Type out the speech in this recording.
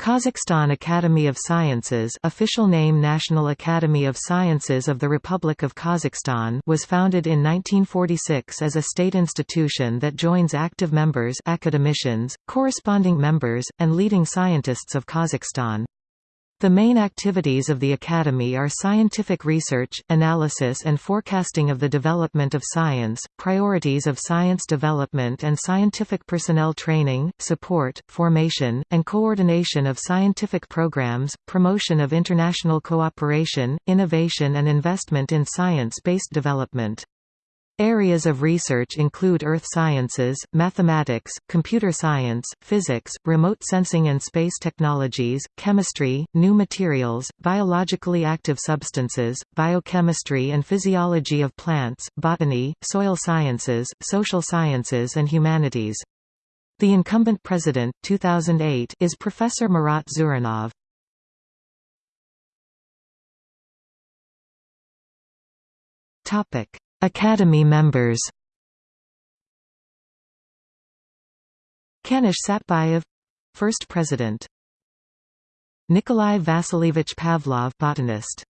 Kazakhstan Academy of Sciences official name National Academy of Sciences of the Republic of Kazakhstan was founded in 1946 as a state institution that joins active members academicians, corresponding members, and leading scientists of Kazakhstan. The main activities of the Academy are scientific research, analysis and forecasting of the development of science, priorities of science development and scientific personnel training, support, formation, and coordination of scientific programs, promotion of international cooperation, innovation and investment in science-based development. Areas of research include earth sciences, mathematics, computer science, physics, remote sensing and space technologies, chemistry, new materials, biologically active substances, biochemistry and physiology of plants, botany, soil sciences, social sciences and humanities. The incumbent president 2008 is Professor Murat Zhurinov. Topic Academy members. Kanysh Satbayev — First President. Nikolai Vasilievich Pavlov botanist